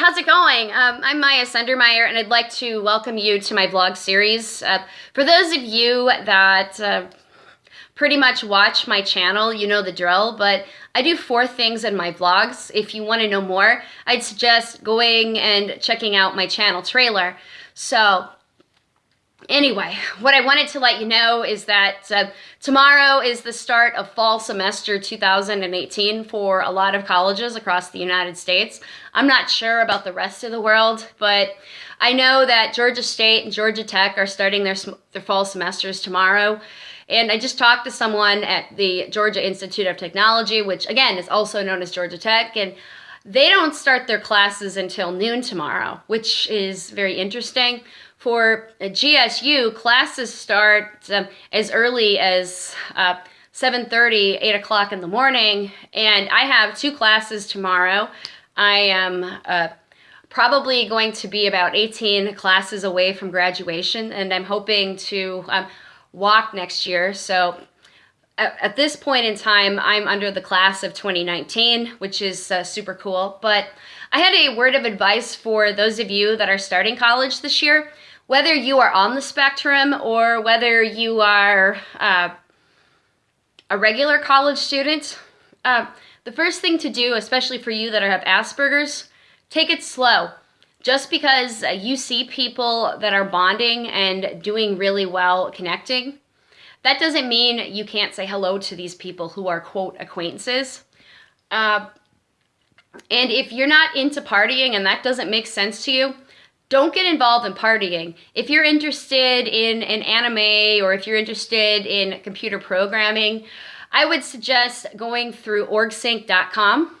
how's it going? Um, I'm Maya Sundermeyer, and I'd like to welcome you to my vlog series. Uh, for those of you that uh, pretty much watch my channel, you know the drill, but I do four things in my vlogs. If you want to know more, I'd suggest going and checking out my channel trailer. So Anyway, what I wanted to let you know is that uh, tomorrow is the start of fall semester 2018 for a lot of colleges across the United States. I'm not sure about the rest of the world, but I know that Georgia State and Georgia Tech are starting their, their fall semesters tomorrow. And I just talked to someone at the Georgia Institute of Technology, which again is also known as Georgia Tech, and they don't start their classes until noon tomorrow, which is very interesting. For GSU, classes start um, as early as uh, 7.30, 8 o'clock in the morning, and I have two classes tomorrow. I am uh, probably going to be about 18 classes away from graduation, and I'm hoping to um, walk next year. So at, at, this point in time, I'm under the class of 2019, which is uh, super cool. But I had a word of advice for those of you that are starting college this year whether you are on the spectrum or whether you are uh, a regular college student, uh, the first thing to do, especially for you that have Asperger's, take it slow. Just because you see people that are bonding and doing really well connecting, that doesn't mean you can't say hello to these people who are, quote, acquaintances. Uh, and if you're not into partying and that doesn't make sense to you, don't get involved in partying. If you're interested in an anime or if you're interested in computer programming, I would suggest going through orgsync.com.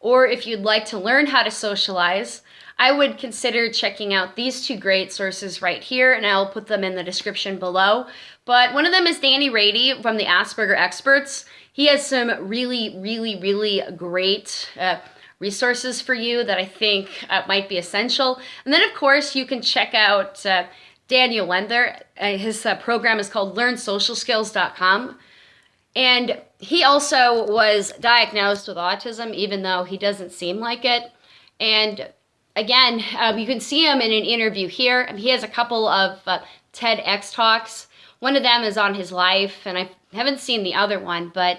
Or if you'd like to learn how to socialize, I would consider checking out these two great sources right here, and I'll put them in the description below. But one of them is Danny Raede from the Asperger Experts. He has some really, really, really great uh, resources for you that I think uh, might be essential. And then, of course, you can check out uh, Daniel Wendler. Uh, his uh, program is called LearnSocialSkills.com. And he also was diagnosed with autism, even though he doesn't seem like it. And again, um, you can see him in an interview here. He has a couple of uh, TEDx talks. One of them is on his life, and I haven't seen the other one, but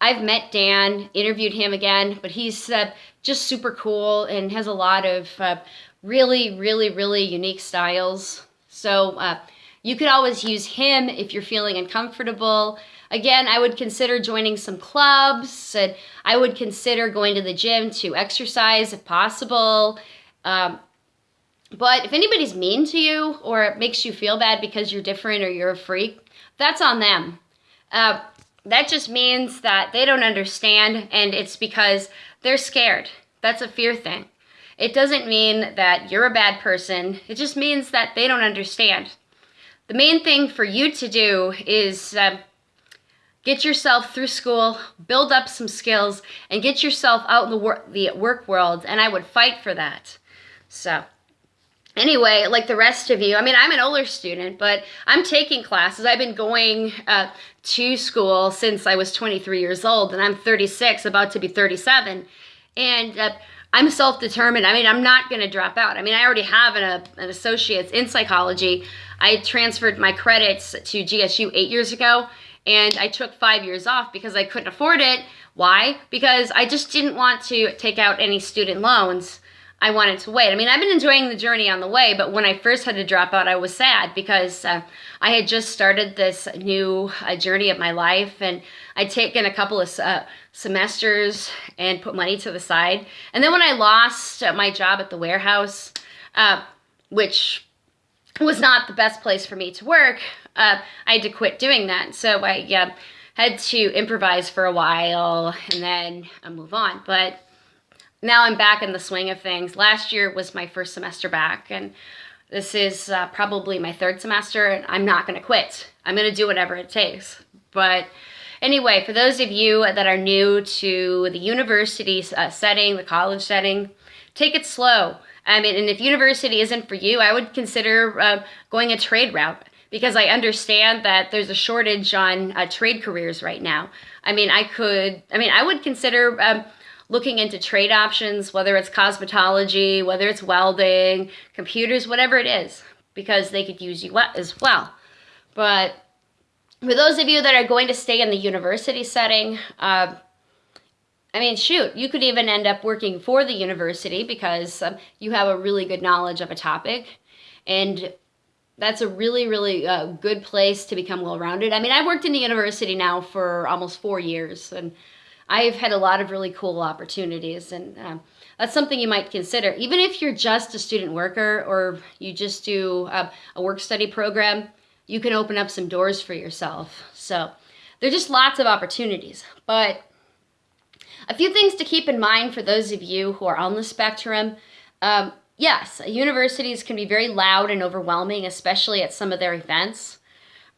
I've met Dan, interviewed him again, but he's uh, just super cool and has a lot of uh, really, really, really unique styles. So uh, you could always use him if you're feeling uncomfortable. Again, I would consider joining some clubs and I would consider going to the gym to exercise if possible. Um, but if anybody's mean to you or it makes you feel bad because you're different or you're a freak, that's on them. Uh, that just means that they don't understand and it's because they're scared. That's a fear thing. It doesn't mean that you're a bad person. It just means that they don't understand. The main thing for you to do is uh, get yourself through school, build up some skills, and get yourself out in the, wor the work world, and I would fight for that. So anyway, like the rest of you, I mean, I'm an older student, but I'm taking classes. I've been going uh, to school since I was 23 years old, and I'm 36, about to be 37. And uh, I'm self-determined. I mean, I'm not going to drop out. I mean, I already have an, an associate's in psychology. I transferred my credits to GSU eight years ago, and I took five years off because I couldn't afford it. Why? Because I just didn't want to take out any student loans. I wanted to wait. I mean, I've been enjoying the journey on the way, but when I first had to drop out, I was sad because uh, I had just started this new uh, journey of my life and I'd taken a couple of uh, semesters and put money to the side. And then when I lost my job at the warehouse, uh, which was not the best place for me to work, uh, I had to quit doing that. So I had to improvise for a while and then move on. But now I'm back in the swing of things. Last year was my first semester back, and this is uh, probably my third semester, and I'm not going to quit. I'm going to do whatever it takes. But anyway, for those of you that are new to the university uh, setting, the college setting, take it slow. I mean, and if university isn't for you, I would consider uh, going a trade route because I understand that there's a shortage on uh, trade careers right now. I mean, I could, I mean, I would consider um, looking into trade options, whether it's cosmetology, whether it's welding, computers, whatever it is, because they could use you as well. But for those of you that are going to stay in the university setting, uh, I mean, shoot, you could even end up working for the university because um, you have a really good knowledge of a topic. And that's a really, really uh, good place to become well-rounded. I mean, I've worked in the university now for almost four years, and I've had a lot of really cool opportunities, and um, that's something you might consider. Even if you're just a student worker or you just do uh, a work-study program, you can open up some doors for yourself. So there are just lots of opportunities. But a few things to keep in mind for those of you who are on the spectrum. Um, yes, universities can be very loud and overwhelming, especially at some of their events.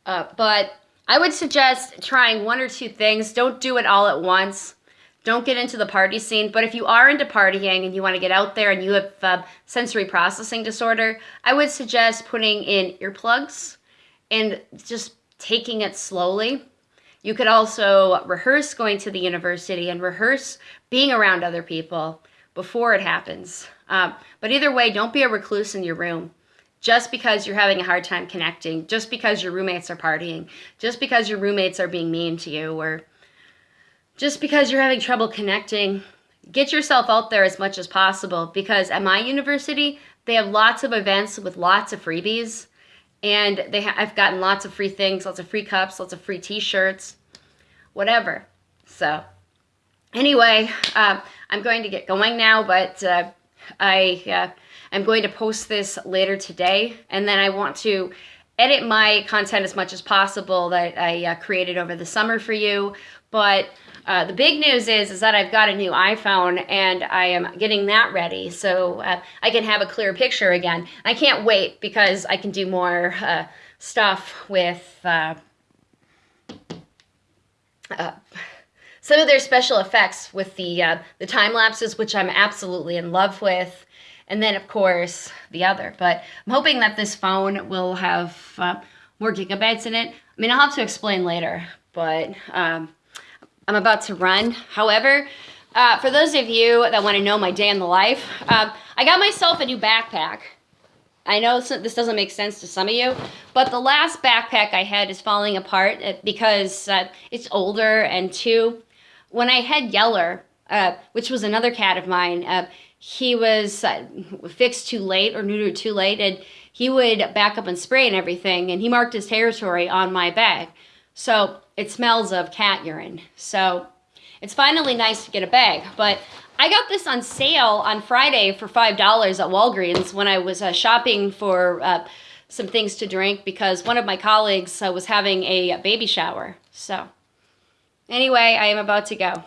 Uh, but I would suggest trying one or two things. Don't do it all at once. Don't get into the party scene. But if you are into partying and you want to get out there and you have uh, sensory processing disorder, I would suggest putting in earplugs and just taking it slowly. You could also rehearse going to the university and rehearse being around other people before it happens. Um, but either way, don't be a recluse in your room just because you're having a hard time connecting, just because your roommates are partying, just because your roommates are being mean to you, or just because you're having trouble connecting. Get yourself out there as much as possible because at my university, they have lots of events with lots of freebies and they I've gotten lots of free things, lots of free cups, lots of free t-shirts, whatever. So anyway, uh, I'm going to get going now, but uh, I uh, am going to post this later today, and then I want to edit my content as much as possible that I uh, created over the summer for you. But uh, the big news is, is that I've got a new iPhone and I am getting that ready so uh, I can have a clear picture again. I can't wait because I can do more uh, stuff with uh, uh, some of their special effects with the, the time lapses, which I'm absolutely in love with. And then, of course, the other. But I'm hoping that this phone will have more gigabytes in it. I mean, I'll have to explain later, but um, I'm about to run. However, uh, for those of you that want to know my day in the life, um, I got myself a new backpack. I know this doesn't make sense to some of you, but the last backpack I had is falling apart uh, because uh, it's older and two, when I had Yeller, uh, which was another cat of mine, uh, he was uh, fixed too late or neutered too late and he would back up and spray and everything and he marked his territory on my bag. So it smells of cat urine. So it's finally nice to get a bag. But I got this on sale on Friday for $5 at Walgreens when I was uh, shopping for uh, some things to drink because one of my colleagues uh, was having a baby shower. So anyway, I am about to go.